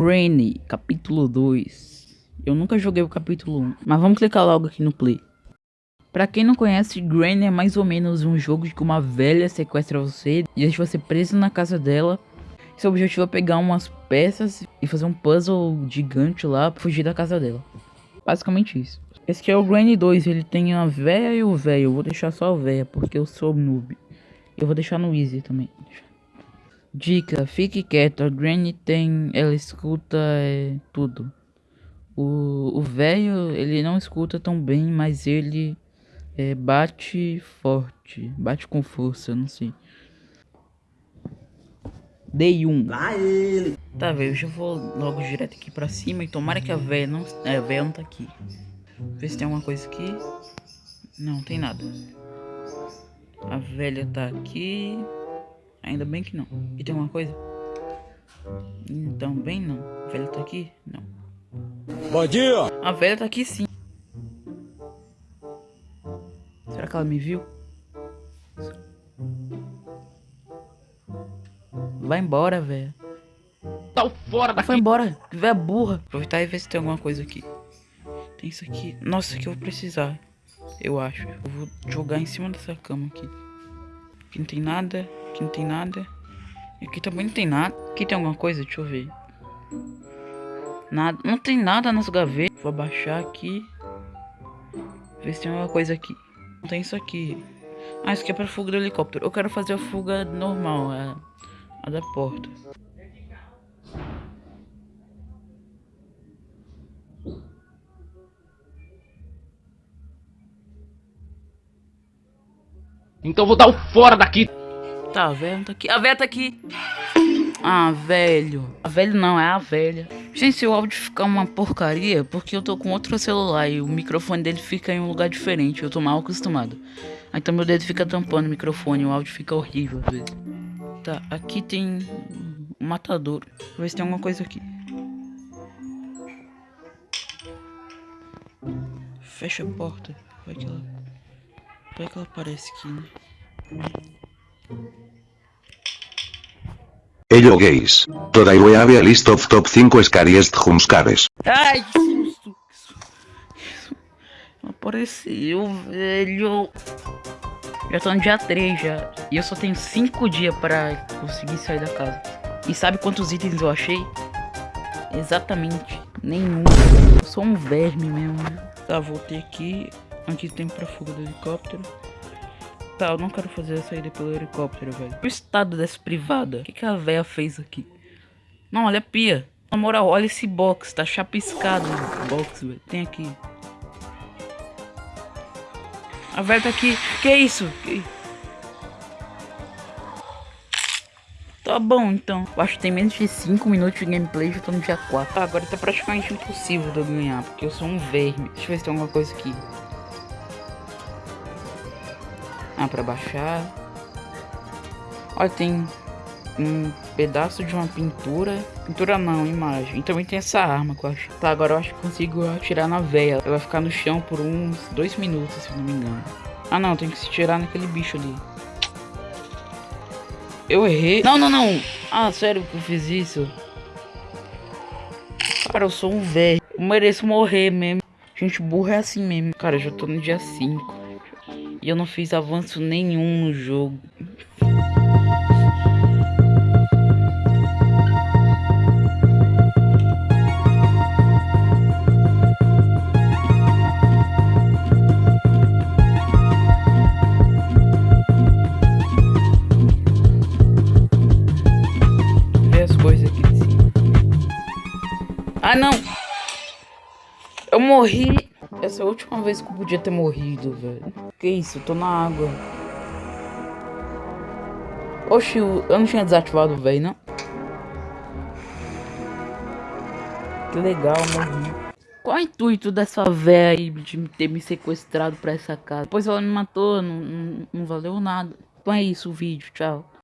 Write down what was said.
Granny, capítulo 2. Eu nunca joguei o capítulo 1, mas vamos clicar logo aqui no play. Pra quem não conhece, Granny é mais ou menos um jogo de que uma velha sequestra você e deixa você preso na casa dela. Seu objetivo é pegar umas peças e fazer um puzzle gigante lá pra fugir da casa dela. Basicamente isso. Esse aqui é o Granny 2, ele tem a véia e o velho. Eu vou deixar só a véia, porque eu sou noob. Eu vou deixar no easy também. Dica, fique quieto, a Granny tem, ela escuta é, tudo. O velho, ele não escuta tão bem, mas ele é, bate forte, bate com força, não sei. Dei um. Lá ele. Tá, velho, eu já vou logo direto aqui pra cima e tomara que a velha não, é, a velha não tá aqui. Ver se tem alguma coisa aqui. Não, tem nada. A velha tá aqui. Ainda bem que não. E tem alguma coisa? Então, bem não. A velha tá aqui? Não. Bom dia! A velha tá aqui sim. Será que ela me viu? Vai embora, velho. Tá fora Vai embora. Que velha burra. Aproveitar e ver se tem alguma coisa aqui. Tem isso aqui. Nossa, aqui eu vou precisar. Eu acho. Eu vou jogar em cima dessa cama aqui. Aqui não tem nada. Aqui não tem nada. Aqui também não tem nada. Aqui tem alguma coisa? Deixa eu ver. Nada. Não tem nada nas gavetas. Vou abaixar aqui. Ver se tem alguma coisa aqui. Não tem isso aqui. Ah, isso aqui é pra fuga do helicóptero. Eu quero fazer a fuga normal. A, a da porta. Então vou dar o fora daqui. Tá, a velha tá aqui. A velha tá aqui. Ah, velho. A velho não, é a velha. Gente, se o áudio ficar uma porcaria, porque eu tô com outro celular e o microfone dele fica em um lugar diferente. Eu tô mal acostumado. Então meu dedo fica tampando o microfone, o áudio fica horrível às vezes. Tá, aqui tem um matador. Vou ver se tem alguma coisa aqui. Fecha a porta. Vai que ela. Vai que ela aparece aqui, né? Ello gays. Toda I have a list of top 5 scariest jumpscares. Ai, que susto! que susto. Apareceu, velho. Já tô no dia 3 já. E eu só tenho 5 dias pra conseguir sair da casa. E sabe quantos itens eu achei? Exatamente nenhum. Eu sou um verme mesmo. Tá, voltei aqui. Aqui tem pra fuga do helicóptero. Tá, eu não quero fazer a saída pelo helicóptero, velho. O estado dessa privada. O que, que a véia fez aqui? Não, olha a pia. Na moral, olha esse box. Tá chapiscado o box, velho. Tem aqui. A velha tá aqui. Que isso? Que... Tá bom, então. Eu acho que tem menos de 5 minutos de gameplay. Já tô no dia 4. Tá, agora tá praticamente impossível de eu ganhar. Porque eu sou um verme. Deixa eu ver se tem alguma coisa aqui. Ah, pra baixar. Olha, tem um pedaço de uma pintura. Pintura não, imagem. E também tem essa arma que eu acho. Tá, agora eu acho que consigo atirar na veia. Ela vai ficar no chão por uns dois minutos, se não me engano. Ah não, tem que se tirar naquele bicho ali. Eu errei. Não, não, não. Ah, sério que eu fiz isso? Cara, eu sou um velho. Eu mereço morrer mesmo. Gente burra é assim mesmo. Cara, eu já tô no dia 5. E eu não fiz avanço nenhum no jogo. Ah, não! Eu morri. Essa é a última vez que eu podia ter morrido, velho. Que isso? Eu tô na água. Oxi, eu não tinha desativado o velho, não? Que legal, morri. Qual é o intuito dessa véia aí de ter me sequestrado pra essa casa? Depois ela me matou, não, não, não valeu nada. Então é isso o vídeo, tchau.